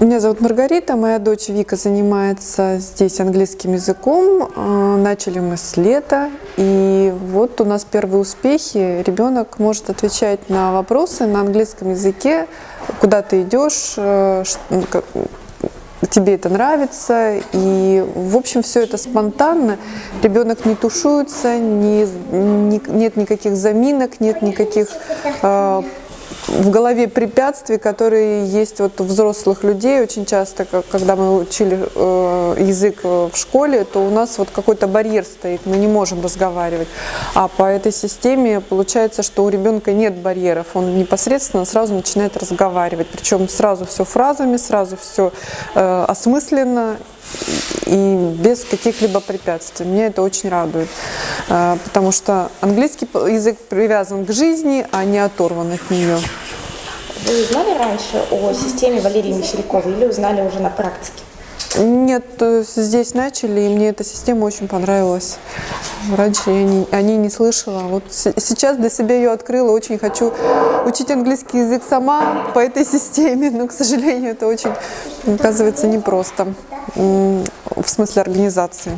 Меня зовут Маргарита, моя дочь Вика занимается здесь английским языком. Э, Начали мы с лета, и вот у нас первые успехи. Ребенок может отвечать на вопросы на английском языке, куда ты идешь, э, тебе это нравится, и в общем все это спонтанно, ребенок не тушуется, не, не- нет никаких заминок, нет никаких э, в голове препятствий, которые есть вот у взрослых людей. Очень часто, когда мы учили э, язык э, в школе, то у нас вот какой-то барьер стоит, мы не можем разговаривать. А по этой системе получается, что у ребенка нет барьеров, он непосредственно сразу начинает разговаривать, причем сразу все фразами, сразу все э, осмысленно и без каких-либо препятствий. Меня это очень радует, э, потому что английский язык привязан к жизни, а не оторван от нее. Вы знали раньше о системе Валерии Мещеряковой или узнали уже на практике? Нет, э, здесь начали, и мне эта система очень понравилась. Раньше я не, о ней не слышала. Вот се- сейчас для себя ее открыла. Очень хочу учить английский язык сама по этой системе, но, к сожалению, это очень, оказывается, непросто в смысле организации.